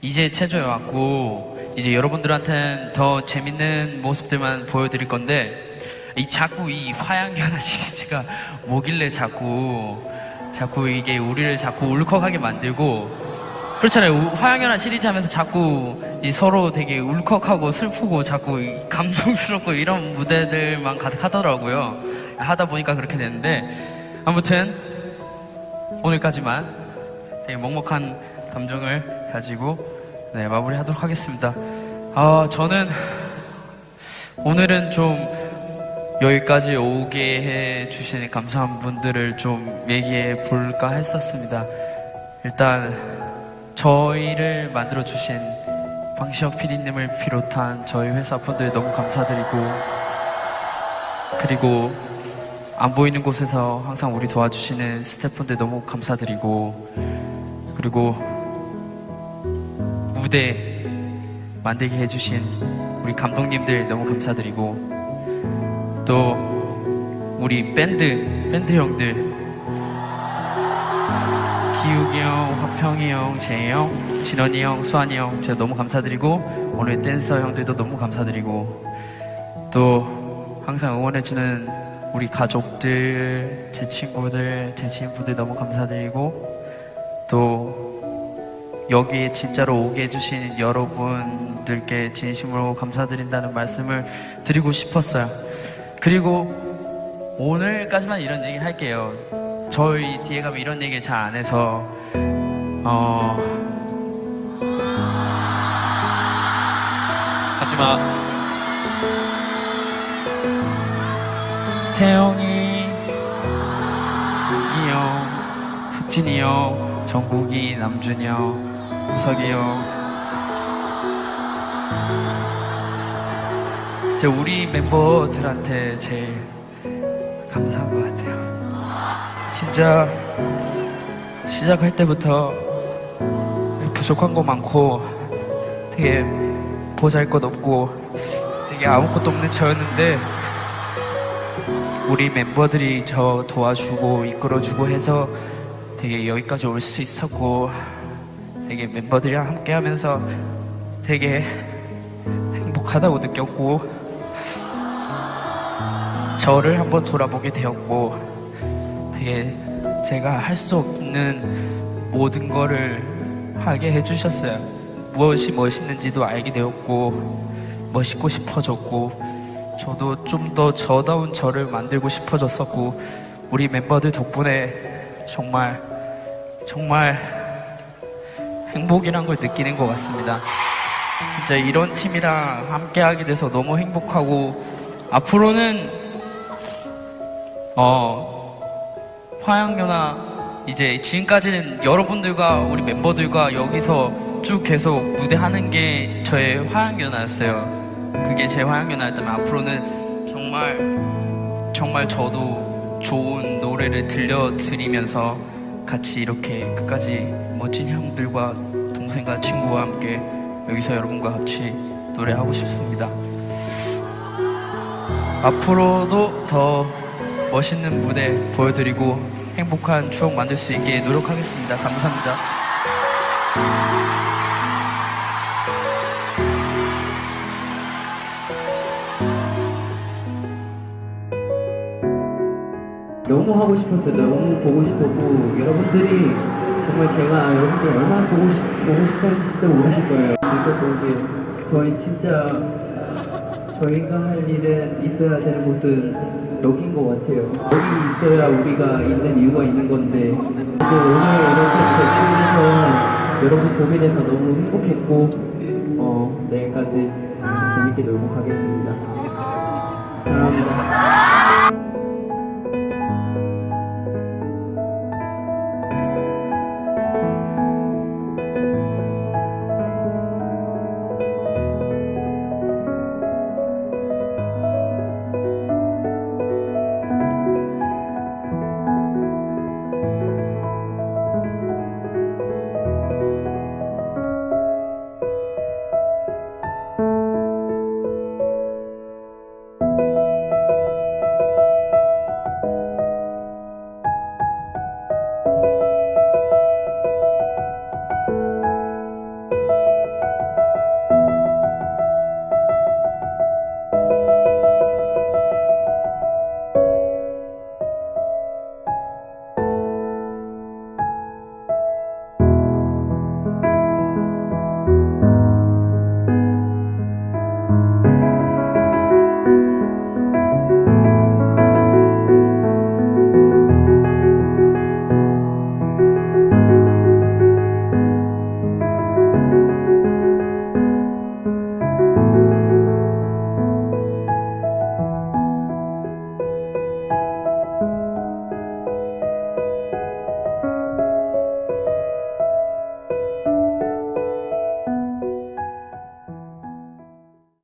이제 체조해 왔고 이제 여러분들한테는 더 재밌는 모습들만 보여드릴 건데 이 자꾸 이 화양연화 시리즈가 뭐길래 자꾸 자꾸 이게 우리를 자꾸 울컥하게 만들고 그렇잖아요. 우- 화양연화 시리즈 하면서 자꾸 이 서로 되게 울컥하고 슬프고 자꾸 이 감동스럽고 이런 무대들만 가득하더라고요. 하다 보니까 그렇게 됐는데 아무튼 오늘까지만 되게 먹먹한 감정을 가지고 네, 마무리하도록 하겠습니다. 아 저는 오늘은 좀 여기까지 오게 해 주신 감사한 분들을 좀 얘기해 볼까 했었습니다. 일단 저희를 만들어 주신 방시혁 PD님을 비롯한 저희 회사 분들 너무 감사드리고 그리고 안 보이는 곳에서 항상 우리 도와주시는 스태프분들 너무 감사드리고 그리고 무대 만들게 해주신 우리 감독님들 너무 감사드리고 또 우리 밴드 밴드 형들. 기욱이 형, 화평이 형, 재희 형, 진원이 형, 수환이 형 제가 너무 감사드리고 오늘 댄서 형들도 너무 감사드리고 또 항상 응원해주는 우리 가족들, 제 친구들, 제 지인분들 너무 감사드리고 또 여기에 진짜로 오게 해주신 여러분들께 진심으로 감사드린다는 말씀을 드리고 싶었어요. 그리고 오늘까지만 이런 얘기 할게요. 저희 뒤에 가면 이런 얘기를 잘 안 해서 어 하지마. 태영이, 이기 형, 숙진이 형, 정국이, 남준이 형, 형. 제 우리 멤버들한테 제일 감사한 것 같아요. 진짜 시작할 때부터 부족한 거 많고 되게 보잘 것 없고 되게 아무것도 없는 저였는데 우리 멤버들이 저 도와주고 이끌어주고 해서 되게 여기까지 올 수 있었고 되게 멤버들이랑 함께 하면서 되게 행복하다고 느꼈고 저를 한번 돌아보게 되었고 되게 제가 할 수 없는 모든 거를 하게 해주셨어요. 무엇이 멋있는지도 알게 되었고 멋있고 싶어졌고 저도 좀 더 저다운 저를 만들고 싶어졌었고 우리 멤버들 덕분에 정말 정말 행복이란 걸 느끼는 것 같습니다. 진짜 이런 팀이랑 함께 하게 돼서 너무 행복하고 앞으로는 어 화양연화 이제 지금까지는 여러분들과 우리 멤버들과 여기서 쭉 계속 무대하는 게 저의 화양연화였어요. 그게 제 화양연화였다면 앞으로는 정말 정말 저도 좋은 노래를 들려드리면서 같이 이렇게 끝까지 멋진 형들과 동생과 친구와 함께 여기서 여러분과 같이 노래하고 싶습니다. 앞으로도 더 멋있는 무대 보여드리고 행복한 추억 만들 수 있게 노력하겠습니다. 감사합니다. 너무 하고 싶었어요. 너무 보고 싶었고 여러분들이 정말 제가 여러분들 얼마나 보고 싶 보고 싶었는지 진짜 모르실 거예요. 그리고 이게 저희 진짜 저희가 할 일은 있어야 되는 곳은 여기인 것 같아요. 여기 있어야 우리가 있는 이유가 있는 건데 또 오늘 이렇게 돼서 여러분 보게 돼서 너무 행복했고 어 내일까지 재밌게 놀고 가겠습니다. 사랑합니다.